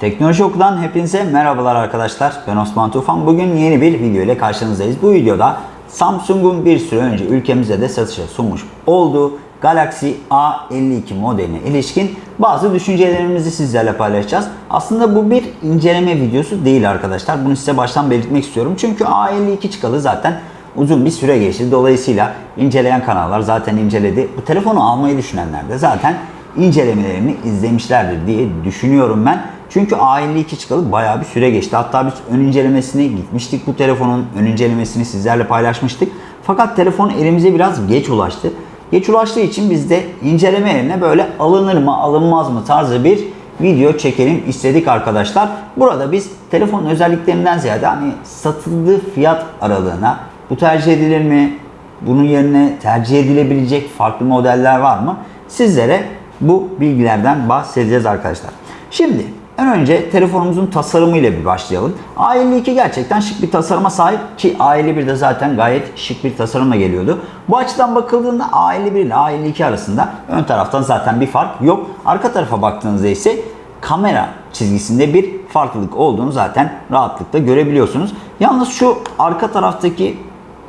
Teknoloji Oku'dan hepinize merhabalar arkadaşlar. Ben Osman Tufan. Bugün yeni bir video ile karşınızdayız. Bu videoda Samsung'un bir süre önce ülkemize de satışa sunmuş olduğu Galaxy A52 modeline ilişkin bazı düşüncelerimizi sizlerle paylaşacağız. Aslında bu bir inceleme videosu değil arkadaşlar. Bunu size baştan belirtmek istiyorum. Çünkü A52 çıkalı zaten uzun bir süre geçti. Dolayısıyla inceleyen kanallar zaten inceledi. Bu telefonu almayı düşünenler de zaten incelemelerini izlemişlerdir diye düşünüyorum ben. Çünkü A52 çıkalı bayağı bir süre geçti. Hatta biz ön incelemesine gitmiştik bu telefonun. Ön incelemesini sizlerle paylaşmıştık. Fakat telefon elimize biraz geç ulaştı. Geç ulaştığı için biz de inceleme yerine böyle alınır mı alınmaz mı tarzı bir video çekelim istedik arkadaşlar. Burada biz telefonun özelliklerinden ziyade hani satıldığı fiyat aralığına bu tercih edilir mi? Bunun yerine tercih edilebilecek farklı modeller var mı? Sizlere bu bilgilerden bahsedeceğiz arkadaşlar. Şimdi en önce telefonumuzun tasarımıyla bir başlayalım. A52 gerçekten şık bir tasarıma sahip ki A51 de zaten gayet şık bir tasarımla geliyordu. Bu açıdan bakıldığında A51 ile A52 arasında ön taraftan zaten bir fark yok. Arka tarafa baktığınızda ise kamera çizgisinde bir farklılık olduğunu zaten rahatlıkla görebiliyorsunuz. Yalnız şu arka taraftaki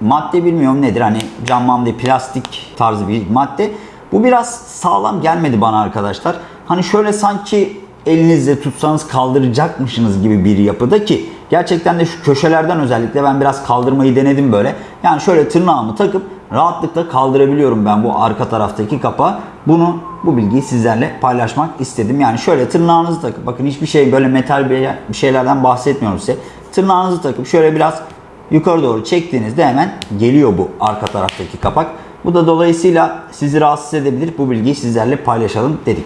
madde bilmiyorum nedir hani cam mamde plastik tarzı bir madde. Bu biraz sağlam gelmedi bana arkadaşlar. Hani şöyle sanki elinizle tutsanız kaldıracakmışsınız gibi bir yapıda ki gerçekten de şu köşelerden özellikle ben biraz kaldırmayı denedim böyle. Yani şöyle tırnağımı takıp rahatlıkla kaldırabiliyorum ben bu arka taraftaki kapağı. Bunu bu bilgiyi sizlerle paylaşmak istedim. Yani şöyle tırnağınızı takıp bakın hiçbir şey böyle metal bir şeylerden bahsetmiyorum size. Tırnağınızı takıp şöyle biraz yukarı doğru çektiğinizde hemen geliyor bu arka taraftaki kapak. Bu da dolayısıyla sizi rahatsız edebilir. Bu bilgiyi sizlerle paylaşalım dedik.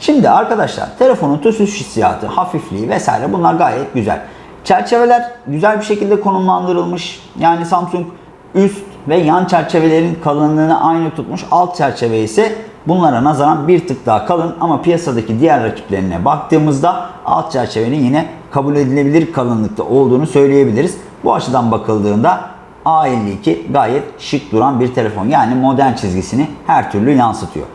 Şimdi arkadaşlar telefonun tutuş hissiyatı, hafifliği vesaire bunlar gayet güzel. Çerçeveler güzel bir şekilde konumlandırılmış. Yani Samsung üst ve yan çerçevelerin kalınlığını aynı tutmuş. Alt çerçeve ise bunlara nazaran bir tık daha kalın ama piyasadaki diğer rakiplerine baktığımızda alt çerçevenin yine kabul edilebilir kalınlıkta olduğunu söyleyebiliriz. Bu açıdan bakıldığında A52 gayet şık duran bir telefon. Yani modern çizgisini her türlü yansıtıyor.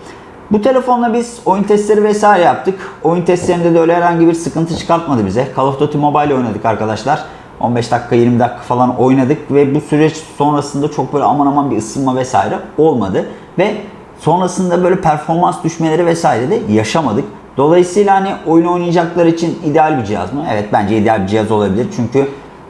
Bu telefonla biz oyun testleri vesaire yaptık. Oyun testlerinde de öyle herhangi bir sıkıntı çıkartmadı bize. Call of Duty Mobile oynadık arkadaşlar. 15 dakika 20 dakika falan oynadık ve bu süreç sonrasında çok böyle aman aman bir ısınma vesaire olmadı. Ve sonrasında böyle performans düşmeleri vesaire de yaşamadık. Dolayısıyla hani oyun oynayacaklar için ideal bir cihaz mı? Evet bence ideal bir cihaz olabilir. Çünkü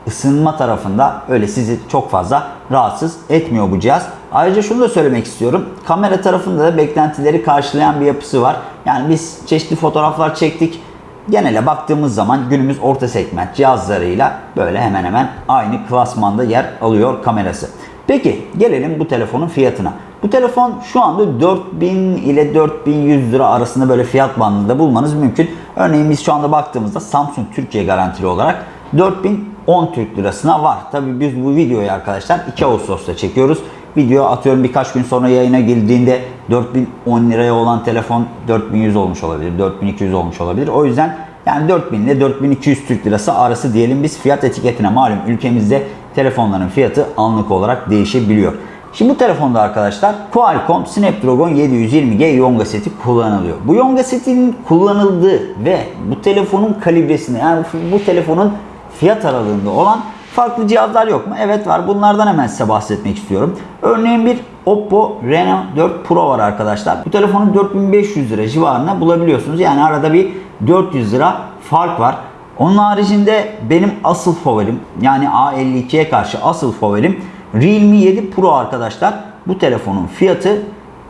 ısınma tarafında öyle sizi çok fazla rahatsız etmiyor bu cihaz. Ayrıca şunu da söylemek istiyorum. Kamera tarafında da beklentileri karşılayan bir yapısı var. Yani biz çeşitli fotoğraflar çektik. Genele baktığımız zaman günümüz orta segment cihazlarıyla böyle hemen hemen aynı klasmanda yer alıyor kamerası. Peki gelelim bu telefonun fiyatına. Bu telefon şu anda 4000 ile 4100 lira arasında böyle fiyat bandında bulmanız mümkün. Örneğin biz şu anda baktığımızda Samsung Türkiye garantili olarak 4010 Türk lirasına var. Tabii biz bu videoyu arkadaşlar 2 Ağustos'ta çekiyoruz. Video atıyorum birkaç gün sonra yayına girdiğinde 4010 liraya olan telefon 4100 olmuş olabilir, 4200 olmuş olabilir. O yüzden yani 4000 ile 4200 Türk lirası arası diyelim biz fiyat etiketine malum ülkemizde telefonların fiyatı anlık olarak değişebiliyor. Şimdi bu telefonda arkadaşlar Qualcomm Snapdragon 720G Yonga seti kullanılıyor. Bu Yonga setinin kullanıldığı ve bu telefonun kalibresinde yani bu telefonun fiyat aralığında olan farklı cihazlar yok mu? Evet var. Bunlardan hemen size bahsetmek istiyorum. Örneğin bir Oppo Reno 4 Pro var arkadaşlar. Bu telefonu 4500 lira civarında bulabiliyorsunuz. Yani arada bir 400 lira fark var. Onun haricinde benim asıl favorim yani A52'ye karşı asıl favorim Realme 7 Pro arkadaşlar. Bu telefonun fiyatı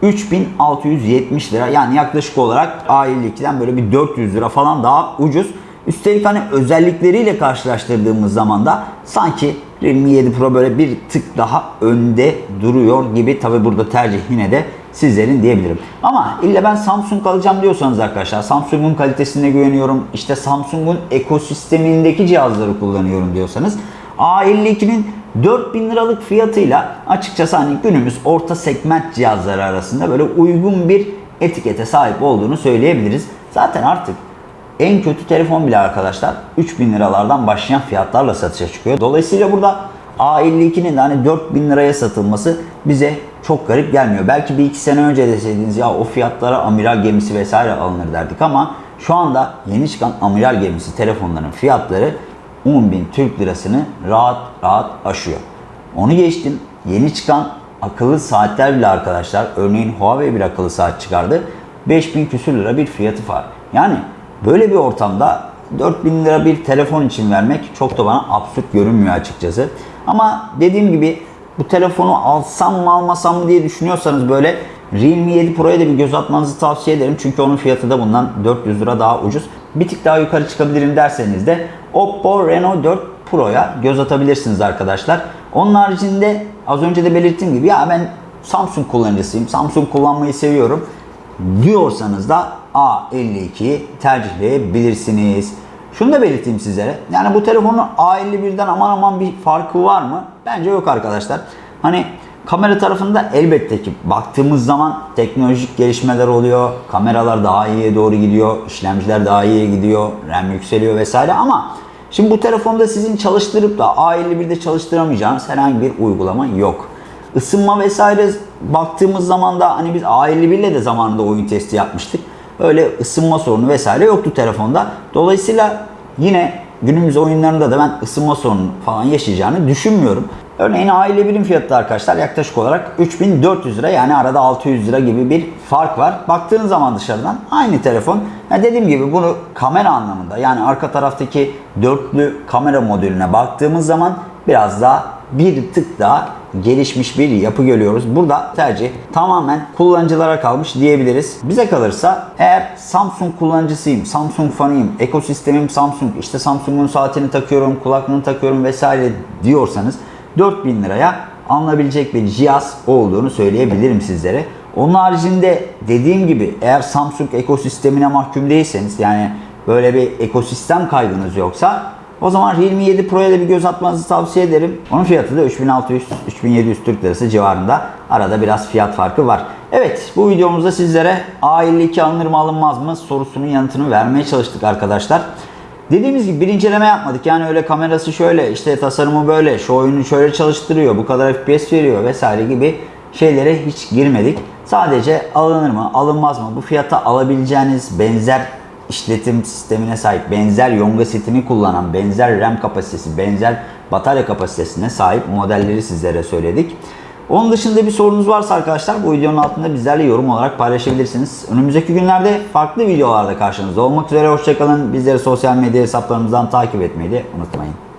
3670 lira. Yani yaklaşık olarak A52'den böyle bir 400 lira falan daha ucuz. Üstelik hani özellikleriyle karşılaştırdığımız zaman da sanki Realme 7 Pro böyle bir tık daha önde duruyor gibi. Tabi burada tercih yine de sizlerin diyebilirim. Ama illa ben Samsung alacağım diyorsanız arkadaşlar Samsung'un kalitesine güveniyorum. İşte Samsung'un ekosistemindeki cihazları kullanıyorum diyorsanız A52'nin 4000 liralık fiyatıyla açıkçası hani günümüz orta segment cihazları arasında böyle uygun bir etikete sahip olduğunu söyleyebiliriz. Zaten artık en kötü telefon bile arkadaşlar 3000 liralardan başlayan fiyatlarla satışa çıkıyor. Dolayısıyla burada A52'nin de hani 4000 liraya satılması bize çok garip gelmiyor. Belki bir iki sene önce deseydiniz ya o fiyatlara amiral gemisi vesaire alınır derdik ama şu anda yeni çıkan amiral gemisi telefonların fiyatları 10.000 Türk lirasını rahat rahat aşıyor. Onu geçtim. Yeni çıkan akıllı saatler bile arkadaşlar örneğin Huawei bir akıllı saat çıkardı. 5000 küsür lira bir fiyatı var. Yani böyle bir ortamda 4000 lira bir telefon için vermek çok da bana absürt görünmüyor açıkçası. Ama dediğim gibi bu telefonu alsam mı almasam mı diye düşünüyorsanız böyle Realme 7 Pro'ya da bir göz atmanızı tavsiye ederim. Çünkü onun fiyatı da bundan 400 lira daha ucuz. Bir tık daha yukarı çıkabilirim derseniz de Oppo Reno 4 Pro'ya göz atabilirsiniz arkadaşlar. Onun haricinde az önce de belirttiğim gibi ya ben Samsung kullanıcısıyım. Samsung kullanmayı seviyorum diyorsanız da A52'yi tercihleyebilirsiniz. Şunu da belirteyim sizlere. Yani bu telefonun A51'den aman aman bir farkı var mı? Bence yok arkadaşlar. Hani kamera tarafında elbette ki baktığımız zaman teknolojik gelişmeler oluyor. Kameralar daha iyiye doğru gidiyor. işlemciler daha iyiye gidiyor. RAM yükseliyor vesaire ama şimdi bu telefonda sizin çalıştırıp da A51'de çalıştıramayacağınız herhangi bir uygulama yok. Isınma vesaire baktığımız zaman da hani biz A51 ile de zamanında oyun testi yapmıştık. Öyle ısınma sorunu vesaire yoktu telefonda. Dolayısıyla yine günümüz oyunlarında da ben ısınma sorunu falan yaşayacağını düşünmüyorum. Örneğin A51'in fiyatı arkadaşlar yaklaşık olarak 3400 lira yani arada 600 lira gibi bir fark var. Baktığınız zaman dışarıdan aynı telefon. Yani dediğim gibi bunu kamera anlamında yani arka taraftaki dörtlü kamera modülüne baktığımız zaman biraz daha bir tık daha gelişmiş bir yapı görüyoruz. Burada tercih tamamen kullanıcılara kalmış diyebiliriz. Bize kalırsa eğer Samsung kullanıcısıyım, Samsung fanıyım, ekosistemim Samsung, işte Samsung'un saatini takıyorum, kulaklığını takıyorum vesaire diyorsanız 4000 liraya alınabilecek bir cihaz olduğunu söyleyebilirim sizlere. Onun haricinde dediğim gibi eğer Samsung ekosistemine mahkum değilseniz yani böyle bir ekosistem kaygınız yoksa o zaman Realme 7 Pro'ya da bir göz atmanızı tavsiye ederim. Onun fiyatı da 3600-3700 Türk Lirası civarında. Arada biraz fiyat farkı var. Evet bu videomuzda sizlere A52 alınır mı alınmaz mı sorusunun yanıtını vermeye çalıştık arkadaşlar. Dediğimiz gibi bir inceleme yapmadık. Yani öyle kamerası şöyle, işte tasarımı böyle, şu oyunu şöyle çalıştırıyor, bu kadar FPS veriyor vesaire gibi şeylere hiç girmedik. Sadece alınır mı, alınmaz mı, bu fiyata alabileceğiniz benzer işletim sistemine sahip, benzer Yonga setini kullanan, benzer RAM kapasitesi, benzer batarya kapasitesine sahip modelleri sizlere söyledik. Onun dışında bir sorunuz varsa arkadaşlar bu videonun altında bizlerle yorum olarak paylaşabilirsiniz. Önümüzdeki günlerde farklı videolarda karşınızda olmak üzere. Hoşçakalın. Bizleri sosyal medya hesaplarımızdan takip etmeyi de unutmayın.